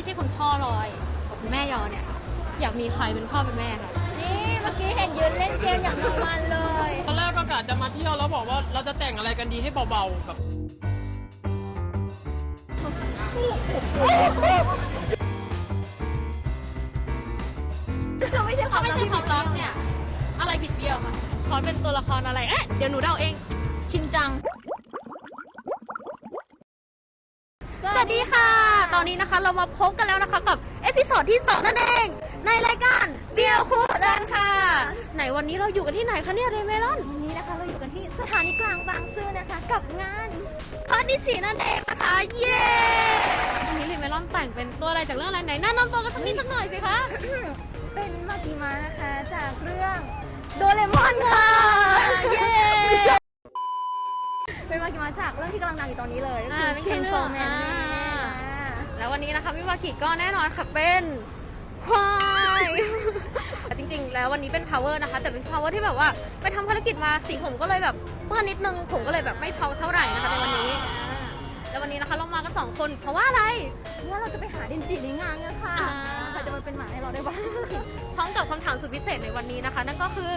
ไม่ใช่คุณพ่อลอยกับคุณแม่ยอเนี่ยอยากมีใครเป็นพ่อเป็นแม่คะนี่เมื่อกี้เห็นยืนเล่นเกมอย่างเมามันเลยตอนแรกก็กะจะมาเที่ยวแล้วบอกว่าเราจะแต่งอะไรกันดีให้เบาๆแบบไม่ใช่ควาถ้ามไม่ใช่ความรักเนี่ย อะไรผิดเบี้ยวคะขอเป็นตัวละครอะไรเอ๊ะเดี๋ยวหนูเดาเอง ชินจัง สวัสดีค่ะ ต อนนี้นะคะ เรามาพบกันแล้วนะคะกับ episode ที่2นั่นเอง ในรายการเบียร์คู่แดนค่ะ ไหนวันนี้เราอยู่กันที่ไหนคะเนี่ยเรเมลอน วันนี้นะคะเราอยู่กันที่สถานีกลางบางซื่อนะคะ กับงานคอนดิชีนั่นเองนะคะ เย้วันนี้เรเมลอนแต่งเป็นตัวอะไรจากเรื่องอะไรไหนแนะนำตัวกันสักนิดสักหน่อยสิคะ เป็นมากิมานะคะจากเรื่องโดเรมอนค่ะ เย้เป็นมากิมาจากเรื่องที่กำลังดังอยู่ตอนนี้เลยก็อ่าคือเป็นเชนโซแมนอ่านี่นะ แล้ววันนี้นะคะวิวากิก็แน่นอนค่ะเป็นควายจริง ๆ แล้ววันนี้เป็น power นะคะ แต่เป็น power ที่แบบว่าไปทำภารกิจมาสีผมก็เลยแบบเปื้อนนิดนึง ผมก็เลยแบบไม่เทาเท่าไหร่นะคะในวันนี้แล้ววันนี้นะคะเรามากันสองคน เพราะว่าอะไรเพราะว่าเราจะไปหาดินจิในงานกันค่ะอ่า ใครจะมาเป็นหมาให้เราได้บ้าง พร้อมกับคำถามสุดพิเศษในวันนี้นะคะ นั่นก็คือ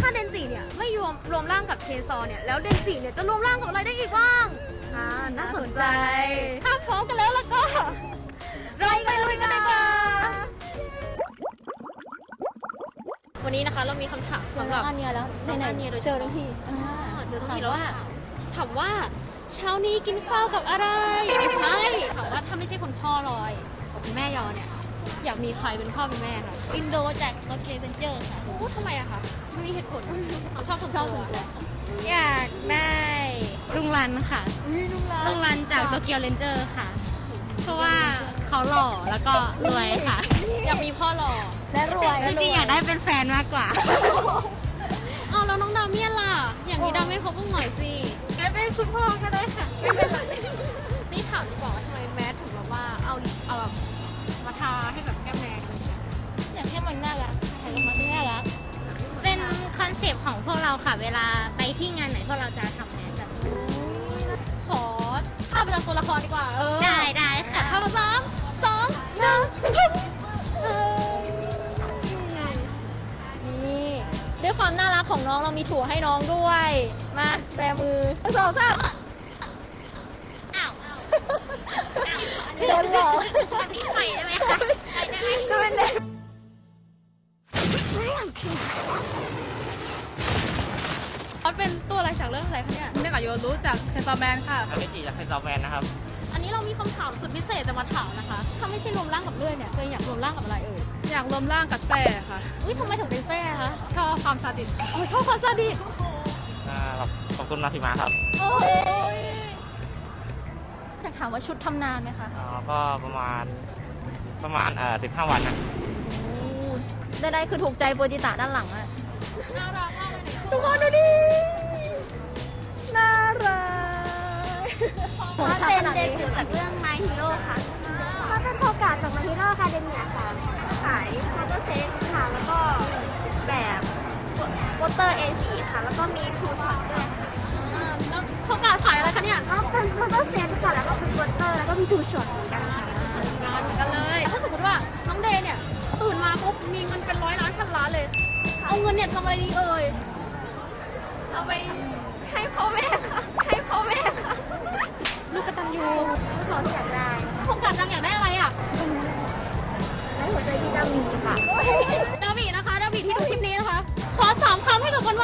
ถ้าเดนจิเนี่ยไม่รวมรวมร่างกับเชนซอเนี่ยแล้วเดนจิเนี่ยจะรวมร่างกับอะไรได้อีกบ้าง อ่าน่าสนใจ ถ้าพร้อมกันแล้วแล้วก็เราไปลุยกันดีกว่า วันนี้นะคะเรามีคำถามสำสำหหรัรับบ อันเนี้ยแล้วน้องไหนอันเนียโดยๆเฉเจอพาะทั้งทีอ่าเจอทั้งถาทีมแล้วว่า ถามว่าเช้านี้กินข้าวกับอะไร ไม่ใช่ถามว่าถ้าไม่ใช่คุณพ่อลอยกับคุณแม่ยอเนี่ย อยากมีใครเป็นพ่อเป็นแม่คะอินโดจาก Tokyo Revengers ค่ะ โอ้ทำไมอะคะไม่มีเหตุผลชอบส่วนชอบตัส่วนตัววอยากได้ ลุงรันค่ะ อุ้ยลุงรัลุงรันจาก Tokyo Revengers ค่ะ เพราะว่าเขาหล่อแล้วก็รวยค่ะ อยากมีพ่อหล่อและรวยจริงๆอยากได้เป็นแฟนมากกว่าอ้าวแล้วน้องดาเมียนล่ะ อย่างนี้ดาเมียนเขาบ้างหน่อยสิได้เป็นคุณพ่อก็ได้ค่ะไม่เป็นไรนี่ถามดีกว่าว่าทำไมแมสถึงแบบว่าเอาเอาแบบมาทาให้แบบแก้มแดงอะไรอย่างเงี้ยอยากให้มันน่ารักถ่ายออกมาน่ารักเป็นคอนเซปต์ของพวกเราค่ะ เวลาไปที่งานไหนพวกเราจะทำแนแบบนี้ขอ ภาพประจำตัวละครดีกว่าเออได้ได้ค่ะภาพประจำสองหนึ่งฮึบเออนี่ด้วยความน่ารักของน้องเรามีถั่วให้น้องด้วย มาแบมือหนึ่งสองสามอ้าวโดนหลอกพี่ใส่ได้ไหมคะใส่ได้ไหมจะเป็นเด็กเขาเป็นตัวอะไรจากเรื่องอะไรคะเนี่ย เนื่องจากโยรู้จากเทซอแมนค่ะทำไม่จีจากเป็นซอฟต์แวร์นะครับ อันนี้เรามีคำถามสุดพิเศษจะมาถามนะคะ ถ้าไม่ใช่รวมร่างกับเลื่อยเนี่ยตัวเองอยากรวมร่างกับอะไรเอ่ย อยากรวมร่างกับแซ่ค่ะ อุ้ยทำไมถึงเป็นแซ่คะ ชอบความซาดิสโอ้ชอบความซาดิสอ่าขอบคุณมาพิมาครับ โอ้ยอยากถามว่าชุดทำนานไหมคะอ่าก็ประมาณประมาณเอ่อสิบห้าวันนะได้ได้คือถูกใจโปรจิตะด้านหลังอะน่ารักมากเลยเนี่ยทุกคนดูดิน่า รักถ้าเป็นเดบิวต์จากเรื่อง My Hero ค่ะถ้าเป็นโคกาจาก My Hero Academia ค่ะขายคาร์เตอร์เซตค่ะ แล้วก็แบบวอเตอร์ A4 ค่ะ แล้วก็มีทูช็อตด้วยค่ะอ่าแล้วเขากาขายอะไรคะเนี่ยแล้วเป็นวอเตอร์เซตค่ะ แล้วก็เป็นวอเตอร์แล้วก็มีทูช็อตเหมือนกันค่ะงานเหมือนกันเลยถ้าสมมติว่าน้องเดย์เนี่ยตื่นมาปุ๊บมีเงินเป็นร้อยล้านพันล้านเลย เอาเงินเนี่ยทำอะไรดีเอ่ย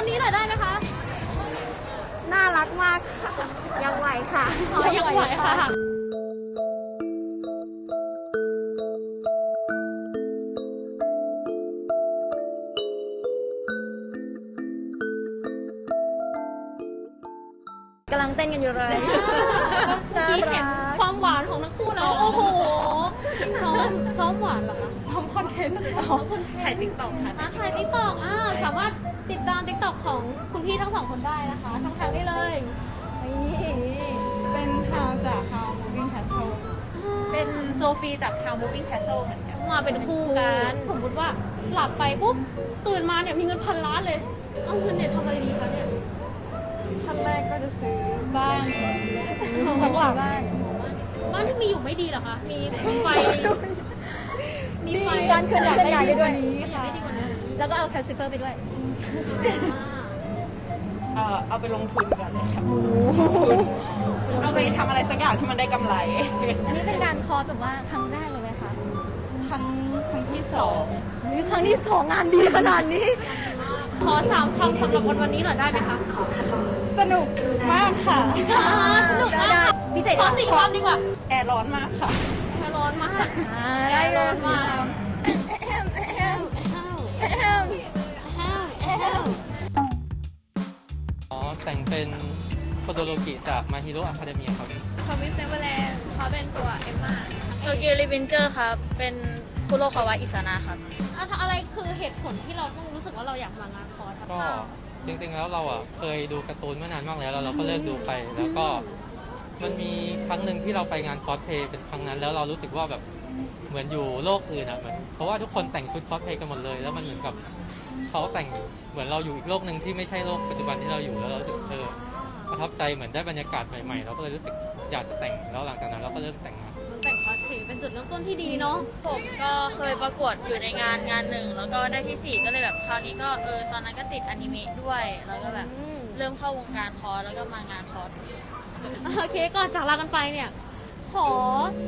คำให้กับวันวันนี้หน่อยได้ไหมคะน่ารักมากค่ะ ยังไหวค่ะอ๋อยังไหวค่ะ กำลังเต้นกันอยู่เลยเมื่อกี้เห็นความหวานของทั้งคู่แล้วโอ้โห ซ้อมซ้อมหวานเหรอคะซ้อมคอนเทนต์ซ้อม content ถ่าย TikTok ค่ะถ่าย TikTok อ่าสามารถ ติดตาม TikTok ของคุณพี่ทั้งสองคนได้นะคะ ช่องทางนี้เลยนี่เป็นทาวจาก How Moving Castle เป็นโซฟีจาก How Moving Castle เหมือนกันมาเป็นคู่กัน สมมติว่าหลับไปปุ๊บตื่นมาเนี่ยมีเงินพันล้านเลย เอาเงินเนี่ยทำอะไรดีคะเนี่ยขั้นแรกก็จะซื้อบ้านสักหลังบ้านบ้านบ้านที่มีอยู่ไม่ดีเหรอคะ มีไฟ มีไฟการเคลื่อนย้ายได้ดีกว่านี้อยากได้ดีกว่านี้แล้วก็เอาแคลซิเฟอร์ไปด้วย เอ่อเอาไปลงทุนกันเลยค่ะเอาไปทำอะไรสักอย่างที่มันได้กำไร อันนี้เป็นการคอร์สแบบว่าครั้งแรกเลยไหมคะครั้งครั้งที่สองอุ๊ยครั้งที่สองงานดีขนาดนี้ ขอสามคำสำหรับวันวันนี้หน่อยได้ไหมคะ สนุกมากค่ะ สนุกมากพิเศษขอสี่คำดีกว่า แอร์ร้อนมากค่ะแค่ร้อนมาก อ่าได้เลยร้อน แต่งเป็นโทโดโรกิจาก My Hero Academia ครับ Promised Neverland เขาเป็นตัวเอมมา Tokyo Revengers ครับเป็นคุโรคาวะอิซานะครับอะอะไรคือเหตุผลที่เราต้องรู้สึกว่าเราอยากมางานคอร์สครับก็จริงๆแล้วเราอะเคยดูการ์ตูนเมื่อนานมากแล้วแล้วเราก็เลิกดูไปแล้วก็มันมีครั้งหนึ่งที่เราไปงานคอสเพลย์เป็นครั้งนั้น แล้วเรารู้สึกว่าแบบเหมือนอยู่โลกอื่นอะเหมือนเพราะว่าทุกคนแต่งชุดคอสเพลย์กันหมดเลย แล้วมันเหมือนกับ เขาแต่งเหมือนเราอยู่อีกโลกหนึ่งที่ไม่ใช่โลกปัจจุบันที่เราอยู่แล้วเรารู้สึกเออประทับใจเหมือนได้บรรยากาศใหม่ๆเราก็เลยรู้สึกอยากจะแต่งแล้วหลังจากนั้นเราก็เริ่มแต่งมามันแต่งคอสเพลย์เป็นจุดเริ่มต้นที่ดีเนาะผมก็เคยประกวดอยู่ในงานงานหนึ่งแล้วก็ได้ที่สี่ก็เลยแบบคราวนี้ก็เออตอนนั้นก็ติดอนิเมะด้วย แล้วก็แบบเริ่มเข้าวงการคอร์สแล้วก็มางานคอร์สโอเคก่อนจากลากันไปเนี่ย ขอ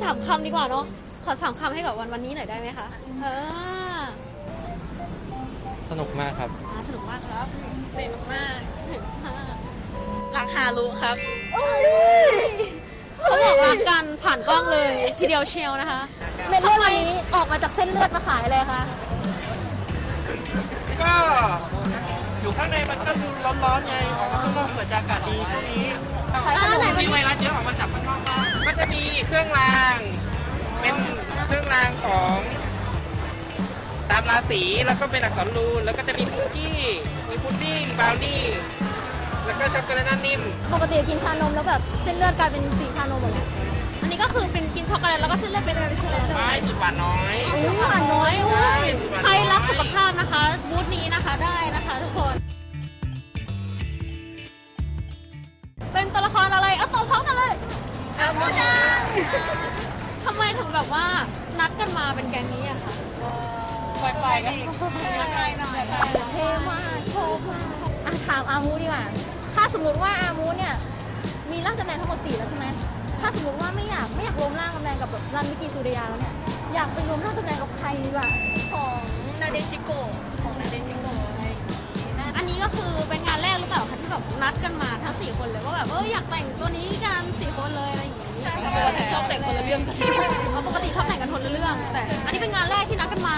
สามคำดีกว่าเนาะขอสามคำให้กับวันวันนี้หน่อยได้ไหมคะเออ สนุกมากครับ อ่าสนุกมากครับเต็มมากรักฮารุครับเขาบอกรักกันผ่านกล้องเลย ทีเดียวเชียวนะคะเมลอนอันนี้ออกมาจากเส้นเลือดมาขายเลยค่ะ ก็อยู่ข้างในมันก็ดูร้อนๆไงออกมาข้างนอกเปิดอากาศดีช่วงนี้ขายขนม มีไวรัสเยอะออกมาจากข้างนอกบ้างก็จะมีเครื่องราง เป็นเครื่องรางของ ตามราศีแล้วก็เป็นอักษรรูนแล้วก็จะมีคุกกี้ มีพุดดิ้งบราวนี่แล้วก็ช็อกโกแลตหน้านิ่ม ปกติกินชานมแล้วแบบเส้นเลือดกลายเป็นสีชานมหมดเลยอันนี้ก็คือเป็นกินช็อกโกแลตแล้วก็เส้นเลือดเป็นอะไรเส้นเลือดเลยไม่สุดหวานน้อยอุ้ยหวานน้อยอุ๊อุ้ยยใครรักสุขภาพนะคะบูธนี้นะคะได้นะคะทุกคน เป็นตัวละครอะไรเอาตอบพร้อมกันเลยเอาบูดาทำไมถึงแบบว่านัดกันมาเป็นแก๊งนี้อะคะ ไปไปกันเท่มากโชว์มากอะถามอามูดีกว่า ถ้าสมมติว่าอามูเนี่ย มีร่างกำแพงทั้งหมดสี่แล้วใช่ไหมถ้าสมมติว่าไม่อยากไม่อยากรวมร่างกำแพงกับแบบรันมิกิสุริยาแล้วเนี่ย อยากไปรวมร่างกำแพงกับใครดีกว่าของนาเดชิโกของนาเดชิโกอะไรอย่างงี้อันนี้ก็คือเป็นงานแรกหรือเปล่าคะที่แบบนัดกันมาทั้งสี่คนเลยว่าแบบเอออยากแต่งตัวนี้กันสี่คนเลยอะไรอย่างงี้ชอบแต่งคนละเรื่องกันปกติชอบแต่งกันคนละเรื่องแต่อันนี้เป็นงานแรกที่นัดกันมา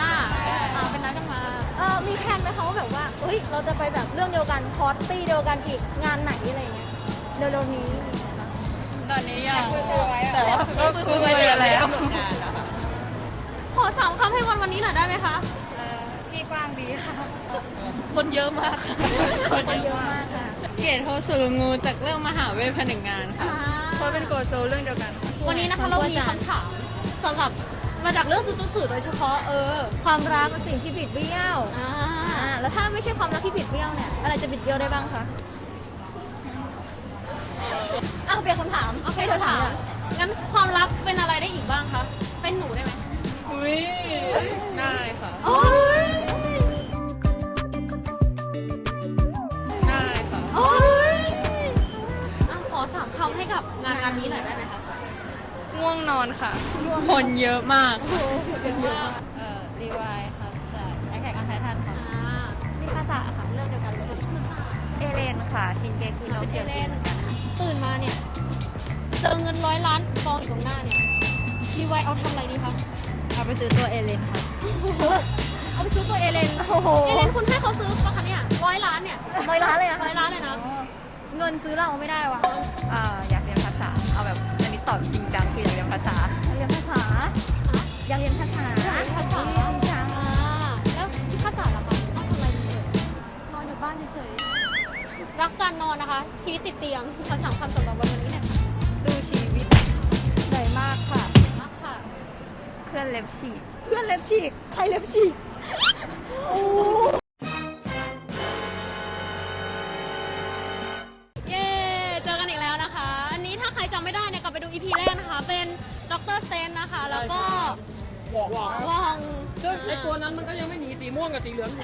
เออมีแผนไหมคะว่าแบบว่าเอ้ยเราจะไปแบบเรื่องเดียวกันคอร์สตี้เดียวกันอีกงานไหนอะไรเงี้ยเร็วๆนี้มีไหมคะตอนนี้ยังแต่ว่าก็คุยไปแล้วขอสามคำให้วันวันนี้หน่อยได้ไหมคะที่กว้างดีค่ะ คนเยอะมากคนเยอะมากค่ะเกตโฮสุรุงูจากเรื่องมหาเวทผนึกงานค่ะเขาเป็นโกโจเรื่องเดียวกัน วันนี้นะคะเรามีคำถามสำหรับ มาจากเรื่องจุจุสื่อโดยเฉพาะเออความรักเป็นสิ่งที่บิดเบี้ยวอ่าอ่าแล้วถ้าไม่ใช่ความรักที่บิดเบี้ยวเนี่ยอะไรจะบิดเบี้ยวได้บ้างคะอ้าวเปลี่ยนคำถามโอเคให้เธอถามถามงั้นความลับเป็นอะไรได้อีกบ้างคะ เป็นหนูได้ไหมอุ้ยได้ค่ะ โอ้ยได้ค่ะ โอ้ยอะขอสามคำให้กับงานงานนี้หน่อยได้ไหมคะ ง่วงนอนค่ะ คนเยอะมากเอ่อรีวายค่ะจากแอคแท็กออนไททันค่ะอ่ามีภาษาค่ะเรื่องเดียวกันเลยเอเลนค่ะชินเกคิโนเคียวจินเป็นเอเกียวเลนตื่นมาเนี่ย เจอเงินร้อยล้านกองอยู่ตรงหน้าเนี่ยรีไวเอาทำอะไรดีคะเอาไปซื้อตัวเอเลนค่ะ เอาไปซื้อตัวเอเลนโอ้โหเอเลนคุณให้เขาซื้อปะคะเนี่ยร้อยล้านเนี่ยร้อยล้านเลยนะร้อยล้านเลยนะ เงินซื้อเราไม่ได้วะอ่าอยากเรียนภาษา เอาแบบอันนี้ ตอบจริงจังคืออยากเรียนภาษาอยากเรียนภาษาอยากเรียนภาษาภาษาจริงจังอ่าแล้วที่ภาษาล่ะคะต้องทำอะไรดีเอ่ยนอนอยู่บ้านเฉยรักการนอนนะคะ ชีวิตติดเตียงคำถามคำสำหรับวันนี้เนี่ยค่ะๆสู้ชีวิตๆเหนื่อยมากค่ะ มากค่ะ เพื่อนเล็บฉีกเพื่อนเล็บฉีกใครเล็บฉีก ด้เนี่ยกลับไปดู EP แรกนะคะเป็นดด็อกเตอร์สเตนนะคะ แล้วก็วองซึ่งไอตัวนั้นมันก็ยังไม่หนีสีม่วงกับสีเหลืองอยู่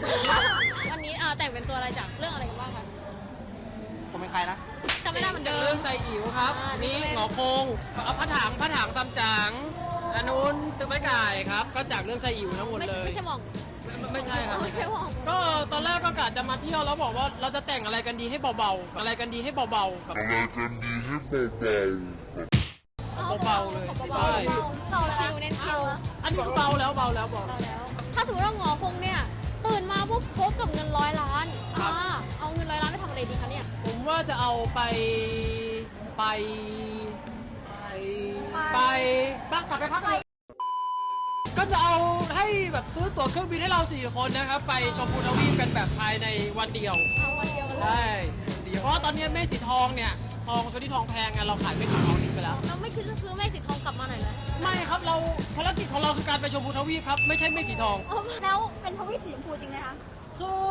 วันนี้อ่าแต่งเป็นตัวอะไรจากเรื่องอะไรกันบ้างคะผมเป็นใครนะจำไม่ได้เหมือนเดิเรื่ม องไซอิ๋วครับ อ่านี่นี่หงอคงเอาพระถางพระถางซัมจั๋งอันนู้นตึกไม้ไก่ครับ ก็จากเรื่องไซอิ๋วทั้งหมดไม่เลใช่ย ไม่ใช่หมอง ไม่ใช่ครับไม่ใช่หมอง ก็ตอนแรกก็กะจะมาเที่ยวแล้วบอกว่าเราจะแต่งอะไรกันดีให้เบาๆ อะไรกันดีให้เบาๆแบบ เบาๆเลยใช่ต่อชิลเน้นชิลอันนี้คือเบาแล้วเบาแล้วเบาแล้วถ้าสมมติว่าหงอคงเนี่ยตื่นมาปุ๊บพบกับเงินร้อยล้านครับอ่าเอาเงินร้อยล้านไปทำอะไรดีคะเนี่ย ผมว่าจะเอาไปไป ไปไปบ้างกลับไปพักผ่อนก็จะเอาให้แบบซื้อตั๋วเครื่องบินให้เราสี่คนนะครับไปชมพูทวีปกันแบบภายในวันเดียวเอาวันเดียวเลยใช่เพราะว่าตอนนี้แม่สีทองเนี่ย ทองชนิดทองแพงไงเราขายไม่ขายทองทิ้งไปแล้ว เราไม่คิดจะซื้อแม่สีทองกลับมาหน่อยเลยไม่ครับเราภารกิจของเราคือการไปชมพูทวีปครับ ไม่ใช่ไม่สีทอง แล้วเป็นทวีปสีชมพูจริงไหมคะคือ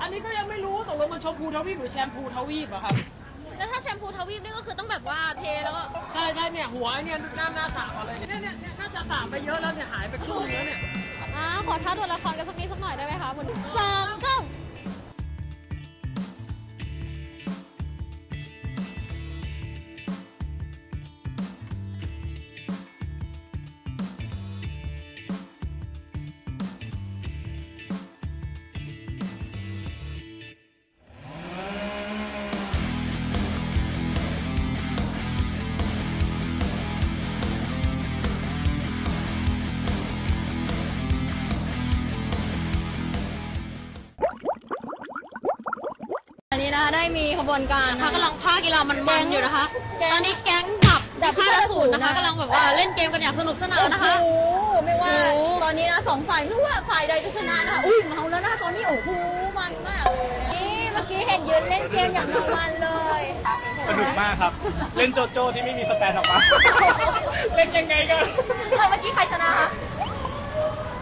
อันนี้ก็ยังไม่รู้ตกลงมันชมพูทวีปหรือแชมพูทวีปอะครับแล้วถ้าแชมพูทวีปนี่ก็คือต้องแบบว่าเทแล้วก็ใช่ใช่เนี่ยหัวเนี่ยหน้าหน้าสามอะไรเนี่ยเนี่ยเนี่ยน่าจะสามไปเยอะแล้วเนี่ยหายไปครึ่งเนื้อเนี่ยอ่าขอท้าตัวละครกันสักนิดสักหน่อยได้ไหมคะคุณสองสามอัน มีขบวนการนะคะกำลังภาคกีฬามันมันอยู่นะคะแก๊งตอนนี้แก๊งดับดับค่ายอสูรนะคะค่ายอสูรนะกำลังแบบว่าเล่นเกมกันอย่างสนุกสนานนะคะ โอ้โหไม่ว่าโอ้โห ตอนนี้นะสองฝ่ายไม่รู้ว่าฝ่ายใดจะชนะนะคะอุ้ยเมาแล้วนะคะตอนนี้โอ้โหมันมากเลยนี่เมื่อกี้เห็นยืนเล่นเกมอย่างเมามันเลยสนุกมากครับ เล่นโจโจ้ที่ไม่มีสแตนออกมา เล่นยังไงกัน เออเมื่อกี้ใครชนะคะ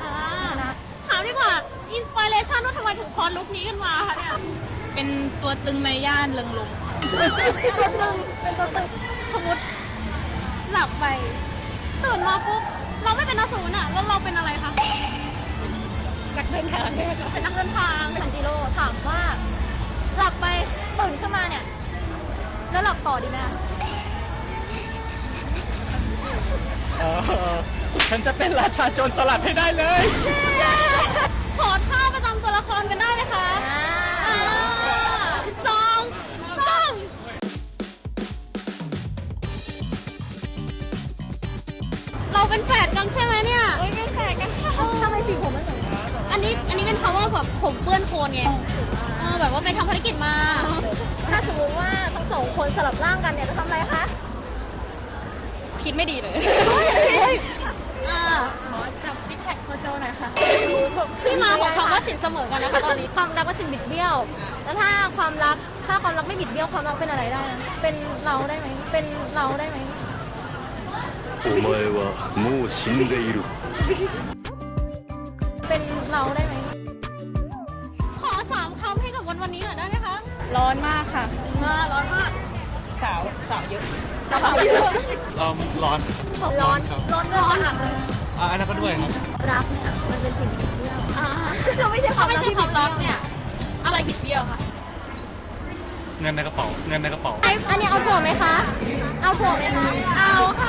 อ่าถามดีกว่าอินสปิเรชันว่าทำไมถึงคอนลุคนี้กันมาคะเนี่ย เป็นตัวตึงในย่านเริงลมตัวตึงเป็นตัวตึงสมมติหลับไป ตื่นมาปุ๊บเราไม่เป็นอสูรอะแล้วเราเป็นอะไรคะนักเดินทางเป็นนักเดินทางซันจิโร่ถามว่า หลับไปตื่นขึ้นมาเนี่ย แล้วหลับต่อดีไหมคะเออฉันจะเป็นราชาโจรสลัดให้ได้เลย ขอท่าประจำตัวละครกันได้ไหมคะ เราเป็นแฝดกันใช่ไหมเนี่ยเป็นแฝดกันค่ะทำไมสีผมไม่เหมือนกันอันนี้อันนี้เป็น power แบบผมเปื้อนโคลนไงเออแบบว่าไปทำภารกิจมา ถ้าสมมติว่าทั้งสองคนสลับร่างกันเนี่ยจะทำอะไรคะ คิดไม่ดีเลยอ่าขอจับซิกแพคโคโจหน่อยค่ะ ที่มาของคำว่าสินเสมอกันนะคะตอนนี้ ความรักเป็นสิ่งบิดเบี้ยว แล้วถ้าความรักถ้าความรักไม่บิดเบี้ยวความรักเป็นอะไรได้ เป็นเราได้ไหมเป็นเราได้ไหม お前はもう死んでいる。 เป็นเราได้ไหม ขอสามคำให้กับวันวันนี้หน่อยได้ไหมคะ ร้อนมากค่ะ อ่าร้อนมาก สาว สาวเยอะ เราเยอะ ร้อน ร้อน ร้อนร้อนหนักเลย อ่าอันนั้นก็ด้วยครับ รักเนี่ยมันเป็นสิ่งบิดเบี้ยว อ่า เราไม่ใช่ความ ถ้าไม่ รัก ใช่ ที่ ความรักเนี่ย อะไรผิดเบี้ยวคะ เงินในกระเป๋า เงินในกระเป๋า อันนี้เอาถั่วไหมคะ เอาถั่วไหมคะ เอาค่ะ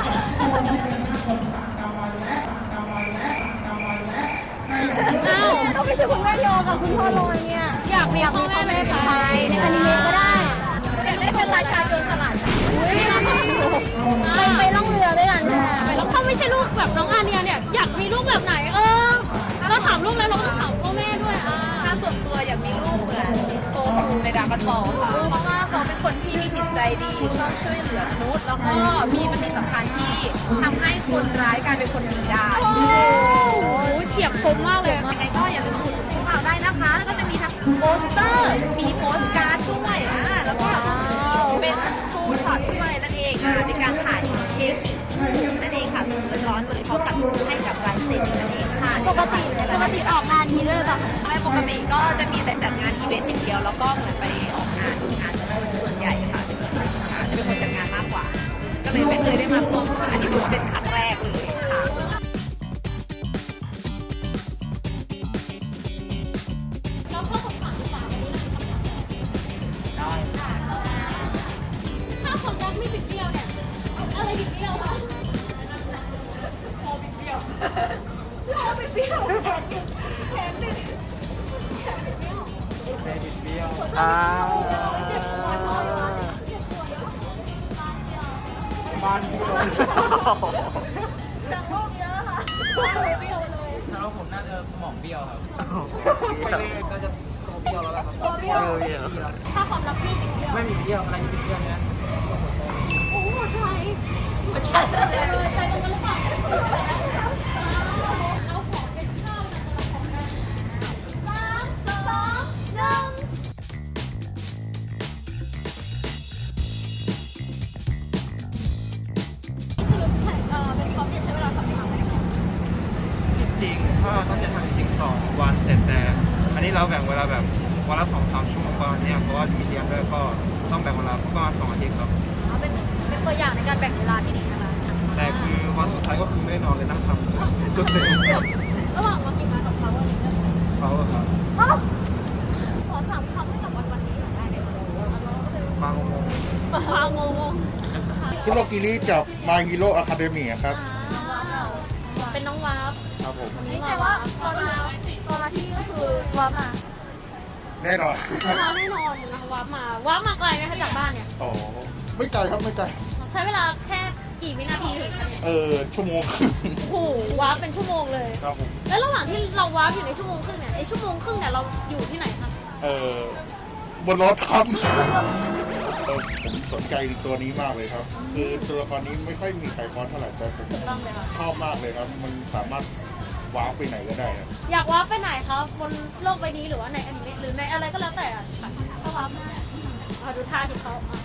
อ้าวเราไม่ใช่คุณแม่โยกับคุณพ่อลอยเนี่ย อยากมีพ่อแม่เป็นใครในอนิเมะก็ได้อยากได้เป็นราชาโจรสลัดอุ้ยไปไปล่องเรือด้วยกันใช่ไหมแล้วถ้าไม่ใช่ลูกแบบน้องอาเนียเนี่ย อยากมีลูกแบบไหนเออ เราถามลูกแล้วเราก็ต้องถามพ่อแม่ด้วยอ่าถ้า ส่วนตัวอยากมีลูกเหมือนโตคูในดราก้อนบอลค่ะ เพราะว่าเขาเป็นคนที่มีจิตใจดีชอบช่วยเหลือมนุษย์แล้วก็มีปฏิสัมพันธ์ที่ทำให้คนร้ายกลายเป็นคนดีได้โอ้โหเฉียบคมมากเลยยังไงก็อย่าลืมถูกพวกเราได้นะคะ แล้วก็จะมีทั้งโปสเตอร์ มีโปสการ์ดด้วยอะแล้วก็เป็น two-shot ด้วยนั่นเองอะเป็นการถ่ายเชกินั่นเองค่ะสดๆร้อนๆเลยเขาตัดให้กับลายเซ็นนั่นเองค่ะ ปกติ กติออกงานนี้ด้วยหรือเปล่าคะไม่ปกติก็จะมีแต่จัดงานอีเวนต์อย่างเดียวแล้วก็เหมือนไปออกงานงานส่วนใหญ่ค่ะจะเป็นคนจัดงานมากกว่า ก็เลยไม่เคยได้มาร่วมอันนี้ถือว่าเป็นครั้งแรกเลยค่ะ แต่โลกเยอะค่ะบ้านเลยเบี้ยวเลยแล้วผมน่าจะสมองเบี้ยวครับคือก็จะตัวเบี้ยวแล้วล่ะครับตัวเบี้ยวถ้าความรักพี่บิดเบี้ยวไม่มีเบี้ยวอะไรที่เป็นเบี้ยวเนี้ยโอ้โหใจใจตรงกันหรือเปล่าเราขอเป็นข้าวนะสามสองหนึ่ง จะทำจริงๆสองวันเสร็จแต่ อันนี้เราแบ่งเวลาแบบวันละสองสามชั่วโมงก่อนเนี่ยเพราะว่ามีเรียนด้วยก็ต้องแบ่งเวลาประมาณสองอาทิตย์ครับเอาเป็นเป็นตัวอย่างในการแบ่งเวลาที่ดีนะคะแต่คือวันสุดท้ายก็คือไม่ได้นอนเลยนั่งทำจนเสร็จระหว่างมากินมากับเขาวันนี้เนี่ยเขาอะครับขอสามคำให้กับวันวันนี้หน่อยได้ไหมคะมางงฟางงงคุโรกิริจาก My Hero Academy ครับเป็นน้องวาร์ปครับผมนี่แต่ว่าตอนมาตอนมาที่ก็คือ วาร์ปมาแน่นอนวาร์ปแน่นอนนะคะวาร์ปมาวาร์ปมาไกลไหมคะจากบ้านเนี่ยอ๋อไม่ไกลครับไม่ไกล ใช้เวลาแค่กี่วินาทีถึงคะเนี่ยเออชั่วโมงครึ่งโอ้โหวาร์ปเป็นชั่วโมงเลย ครับผมแล้วระหว่างที่เราวาร์ปอยู่ในชั่วโมงครึ่งเนี่ยไอชั่วโมงครึ่งเนี่ยเราอยู่ที่ไหนคะเออบนรถครับเออผมสนใจตัวนี้มากเลยครับ คือตัวละครนี้ไม่ค่อยมีใครคอสเท่าไหร่แต่ผมต้องเลยค่ะชอบมากเลยครับ มันสามารถ วาร์ปไปไหนก็ได้ครับอยากวาร์ปไปไหนคะบนโลกใบนี้หรือว่าในอนิเมะหรือในอะไรก็แล้วแต่อะค่ะก็วาร์ปได้เอาดูท่าที่เขาอะ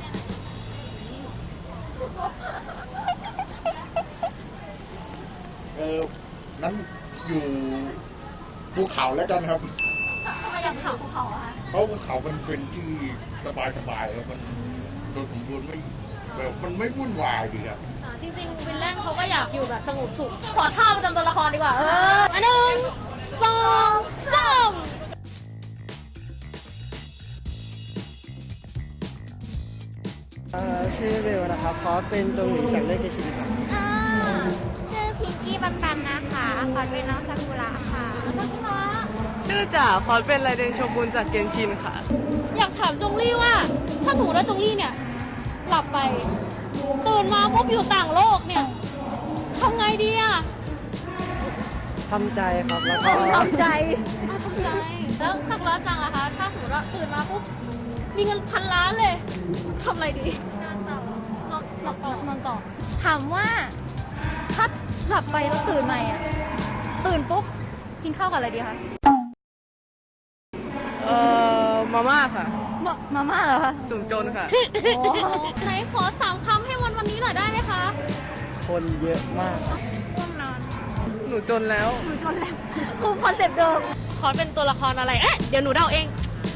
เออนั้นอยู่ภูเขาแล้วกันครับ ทำไมอยากวาร์ปภูเขาอะคะเพราะภูเขามันเป็นที่สบายสบายๆครับมันโดนผมดูไม่แบบมันไม่วุ่นวายดีครับอ่า จริงๆวินแลนเขาก็อยากอยู่แบบสงบสุข ขอท่าประจำตัวละครดีกว่า เอออันหนึ่งสองสามชื่อเบลนะครับคอสเป็นจงหลีจากเรื่องเกชิริครับอ่าชื่อพิงกี้ปันปันนะคะขอเป็นน้องซากุระค่ะซากุระชื่อจ่าคอสเป็นไรเดนโชกุนจากเกนชินค่ะ อยากถามจงลี่ว่า ถ้าสมมติว่าจงลี่เนี่ย หลับไป ตื่นมาปุ๊บอยู่ต่างโลกเนี่ยทำไงดีอะทำใจครับแล้วก็ทำใจทำใจ แล้วซากุระจังอะคะถ้าสมมติว่าตื่นมาปุ๊บมีเงินพันล้านเลยทำอะไรดีนอนต่อนอนนอนต่อนอนต่อถามว่าถ้าหลับไปแล้วตื่นใหม่อะตื่นปุ๊บกินข้าวกับอะไรดีคะเอ่อมาม่าค่ะ มามาม่าเหรอคะตุ่มจนค่ะ โอ้ไหนขอสามคำให้วันวันนี้หน่อยได้ไหมคะคนเยอะมากหนูจนแล้ว หนูจนแล้วคุมคอนเซปต์เดิมขอเป็นตัวละครอะไร เอ๊ะ เดี๋ยวหนูเดาเอง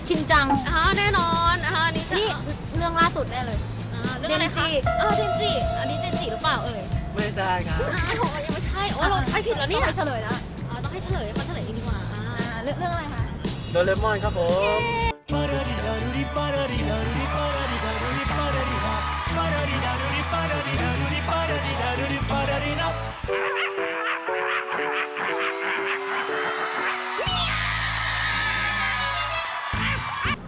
ชินจังอ่าแน่นอนอ่านี่นี่เรื่องล่าสุดแน่เลยอ่าเรื่องอะไรเดนจิคะอ่าเดนจิอันนี้เดนจิหรือเปล่าเอ่ยไม่ได้ครับอ้าวยังไม่ใช่ โอ้เราไปผิดแล้วเนี่ยต้องไปเฉลยแล้วอ่าต้องให้เฉลยมาเฉลยเองดีกว่าอ่าอ่าเรื่องเรื่องอะไรคะ โดเรมอนครับผม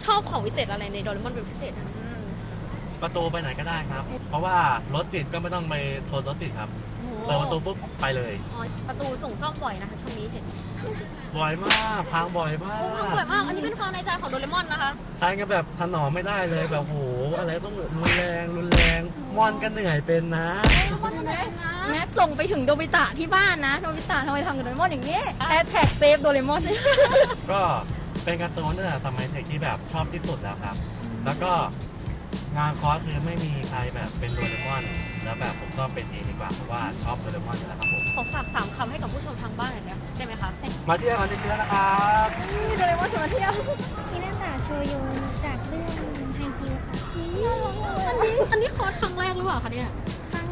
ชอบของพิเศษอะไรในโดเรมอนเป็นพิเศษอะประตูไปไหนก็ได้ครับ เพราะว่ารถติดก็ไม่ต้องไปทนรถติดครับเปิดประตูปุ๊บไปเลย อ๋อประตูส่งซ่อมบ่อยนะคะช่วงนี้เห็นบ่อยมากพังบ่อยมาโอ้ทำบ่อยมาก อันนี้เป็นความในใจของโดเรมอนนะคะ ใช้กันแบบถนอมไม่ได้เลยแบบโหอะไรต้องรุนแรงรุนแรงมอนก็เหนื่อยเป็นนะแม้ส่งไปถึงโดบิตะที่บ้านนะ โดบิตะทำไมทำกับโดเรมอนอย่างนี้hashtag save โดเรมอน ก็เป็นการ์ตูนตั้งแต่สมัยเด็กที่แบบชอบที่สุดแล้วครับ แล้วก็ งานคอร์สคือไม่มีใครแบบเป็นโดเรมอนแล้วแบบผมก็เป็นเองดีกว่าเพราะว่าชอบโดเรมอนอยู่แล้วครับผมขอฝากสามคำให้กับผู้ชมทางบ้านหน่อยนะได้ไหมคะมาเที่ยวกันเยอะๆนะครับนี่โดเรมอนชวนมาเที่ยวฮินาตะโชโยจากเรื่องไฮคิวค่ะอันนี้อันนี้คอร์สครั้งแรกหรือเปล่าคะเนี่ยครั้ง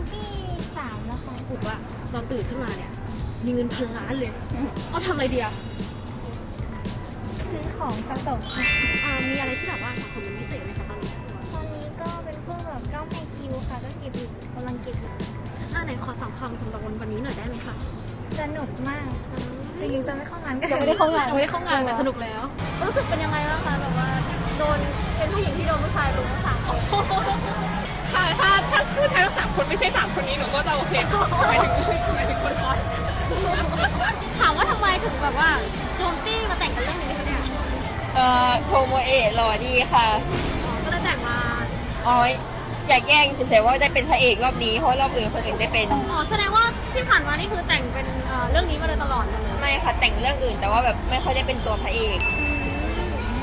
มติว่าเราตื่นขึ้นมาเนี่ยมีเงินพันล้านเลยเอาทำอะไรดีอะซื้อของสะสมค่ะอ่ามีอะไรที่แบบว่าสะสมเป็นพิเศษไหม คิวค่ะก็เก็บอยู่กำลังเก็บอยู่อ่าไหนขอสามคำสำหรับวันวันนี้หน่อยได้ไหมคะสนุกมากจริงๆจะไม่เข้างานก็ยังไม่ได้เข้างานยังไม่ได้เข้างานแต่สนุกแล้ว รู้สึกเป็นยังไงบ้างคะแบบว่าโดนเป็นผู้หญิงที่โดนผู้ชายรุมทั้งสามคนค่ะถ้าถ้าผู้ชายทั้งสามคนไม่ใช่สามคนนี้หนูก็จะโอเคหมายถึงหมายถึงคนคอสถามว่าทำไมถึงแบบว่าโจมตี้มาแต่งกันเรื่องนี้คะเนี่ยเอ่อโทโมเอะหล่อดีค่ะก็เลยแต่งมาอ๋อ อยากแย่งเฉยๆว่าได้เป็นพระเอกรอบนี้เพราะรอบอื่นคนอื่นได้เป็น อ๋อแสดงว่าที่ผ่านมานี่คือแต่งเป็นเอ่อเรื่องนี้มาโดยตลอดเลยไม่ค่ะแต่งเรื่องอื่นแต่ว่าแบบไม่ค่อยได้เป็นตัวพระเอก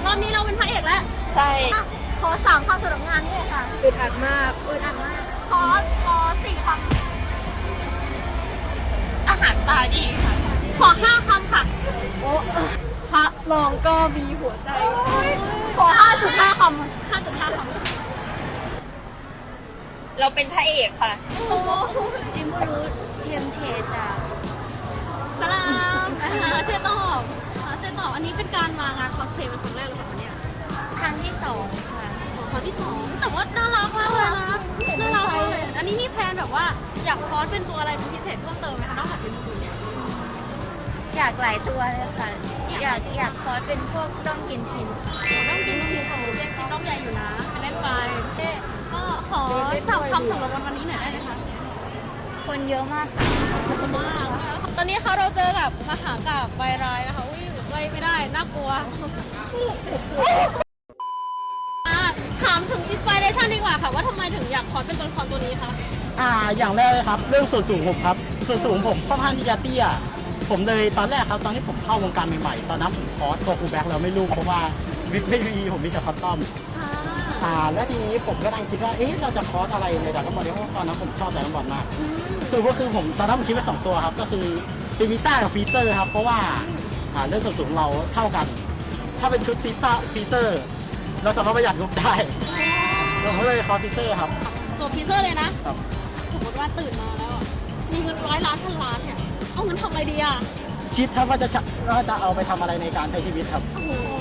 รอบนี้เราเป็นพระเอกแล้วใช่อะขอสามคำสำหรับงานนี้เลยค่ะอึดอัดมาก อึดอัดมากขอขอสี่คอาหารตาดีค่ะขอห้าคำค่ะำพระรองก็มีหัวใจ ขอห้าจุดห้าคำห้าจุดห้าคำ เราเป็นพระเอกค่ะเอ็มก็รู้เทียมเทจากสลามอ่าเชื่อตอบอ่าเชื่อตอบ อันนี้เป็นการมางานคอสเพลย์เป็นครั้งแรกหรือเปล่าคะเนี่ยครั้งที่สองค่ะ ของครั้งที่สองแต่ว่าน่ารักมากเลยนะน่ารักมากเลย อันนี้มีแพลนแบบว่าอยากคอสเป็นตัวอะไรเป็นพิเศษเพิ่มเติมไหมคะนอกจากเป็นตัวเนี่ย อยากหลายตัวเลยค่ะ อยากอยากคอร์สเป็นพวกด้อมกินชินค่ะ ต้องกินชีสของเรียกชีสต้องใหญ่อยู่นะไปเล่นไปเอ๊ะก็ขอ สามคำสำหรับวันนี้หน่อยได้ไหมคะ คนเยอะมากค่ะขอบคุณมาก ตอนนี้เขาเราเจอกับมหากาพย์วายร้ายนะคะอุ้ยใกล้ไม่ได้ น่ากลัวอะถามถึง inspiration ดีกว่าค่ะ ว่าทำไมถึงอยาก cos เป็นตัวละครตัวนี้คะอ่า อย่างแรกเลยครับ เรื่องส่วนสูงผมครับ ส่วนสูงผมค่อนข้างที่จะเตี้ย ผมเลยตอนแรกครับ ตอนที่ผมเข้าวงการใหม่ๆ ตอนนั้นผม cos ตัวโกคูแบล็คแล้วไม่รู้เพราะว่าวิกไม่มีผมมีแต่ custom อ่าแล้วทีนี้ผมก็นั่งคิดว่าเอ๊ะเราจะ cos อะไรในดราก้อนบอลเพราะว่าตอนนั้นผมชอบดราก้อนบอลมากสรุปก็คือผมตอนนั้นผมคิดไว้สองตัวครับ ก็คือเบจิต้ากับฟรีเซอร์ครับ เพราะว่าอ่าเรื่องส่วนสูงเราเท่ากัน ถ้าเป็นชุดฟรีซ่าฟรีเซอร์ เราสามารถประหยัดงบได้เราก็เลยคอรีเซอร์ครับ ตัวฟรีเซอร์เลยนะ ครับ สมมติว่าตื่นมาแล้วอะมีเงินร้อยล้านพันล้านเนี่ย เอาเงินทำอะไรดีอะ คิดถ้าว่าจะใช้ว่าจะเอาไปทำอะไรในการใช้ชีวิตครับ โอ้โหเป็นพีเซ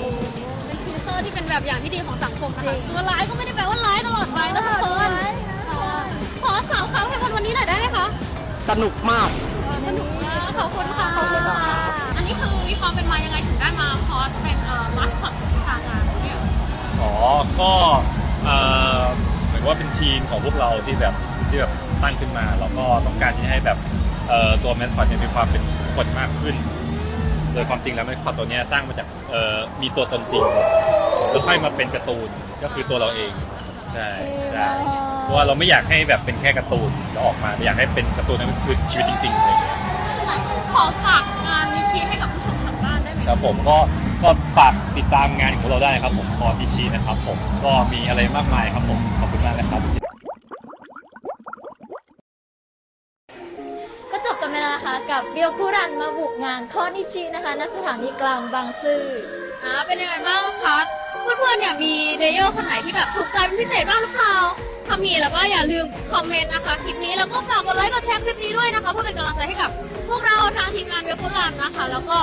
อร์ ที่เป็นแบบอย่างที่ดีของสังคมนะคะตัวร้ายก็ไม่ได้แปลว่าร้ายตลอดไปนะทุกคนขอสาวคำให้วันวันนี้หน่อยได้ไหมคะ สนุกมาก สนุกมากขอบคุณค่ะขอบคุณค่ะ อันนี้คือมีความเป็นมายังไงถึงได้มาคอร์สเป็นเอ่อมาสคอตทางงานเนี่ยอ๋อ ก็เอ่อเหมือนว่าเป็นทีมของพวกเราที่แบบที่แบบตั้งขึ้นมา แล้วก็ต้องการที่ให้แบบเอ่อตัวแมสคอตเนี่ยมีความเป็นคนมากขึ้น โดยความจริงแล้วแมสคอตตัวเนี้ยสร้างมาจากเอ่อมีตัวตนจริง แล้วค่อยมาเป็นการ์ตูนก็คือตัวเราเองใช่ใช่เพราะว่าเราไม่อยากให้แบบเป็นแค่การ์ตูนแล้วออกมาเราอยากให้เป็นการ์ตูนนั้นคือชีวิตจริงๆอะไรอย่างเงี้ยขอฝากงานนิชิให้กับผู้ชมทางบ้านได้ไหมครับผมก็ก็ฝากติดตามงานของเราได้ครับผมคอพิชีนะครับผมก็มีอะไรมากมายครับผมขอบคุณมากนะครับ ก็จบกันไปแล้วนะคะกับเบียวคุรันมาบุกงานคอนิชินะคะณสถานีกลางบางซื่ออ่าเป็นยังไงบ้างคะเพื่อนๆเนี่ยมี layer คนไหนที่แบบถูกใจเป็นพิเศษบ้างหรือเปล่าถ้ามีแล้วก็อย่าลืมคอมเมนต์นะคะคลิปนี้แล้วก็ฝากกดไลค์กดแชร์คลิปนี้ด้วยนะคะเพื่อเป็นกำลังใจให้กับพวกเราทางทีมงานเบียวคุรันนะคะ แล้วก็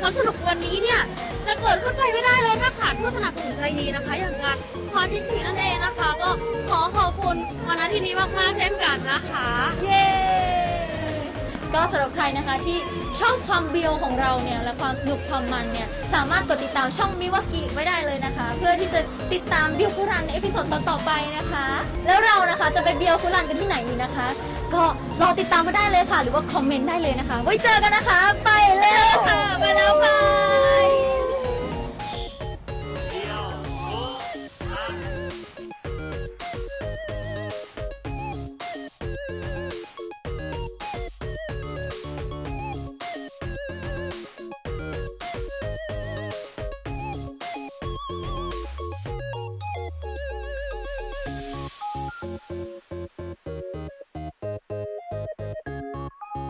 ความสนุกวันนี้เนี่ยจะเกิดขึ้นไปไม่ได้เลยถ้าขาดผู้สนับสนุนใจดีนะคะ อย่างงานคอนทิชีนั่นเองนะคะ ก็ขอขอบคุณวันอาทิตย์นี้มากๆเช่นกันนะคะ เย้ ก็สำหรับใครนะคะที่ชอบความเบียวของเราเนี่ยและความสนุกความมันเนี่ยสามารถกดติดตามช่องมิวากิไว้ได้เลยนะคะ เพื่อที่จะติดตามเบียวคุรันใน episode ต่อๆไปนะคะ แล้วเรานะคะจะไปเบียวคุรันกันที่ไหนดีนะคะ ก็รอติดตามมาได้เลยค่ะ หรือว่าคอมเมนต์ได้เลยนะคะ ไว้เจอกันนะคะ ไปแล้วค่ะไปแล้วค่ะ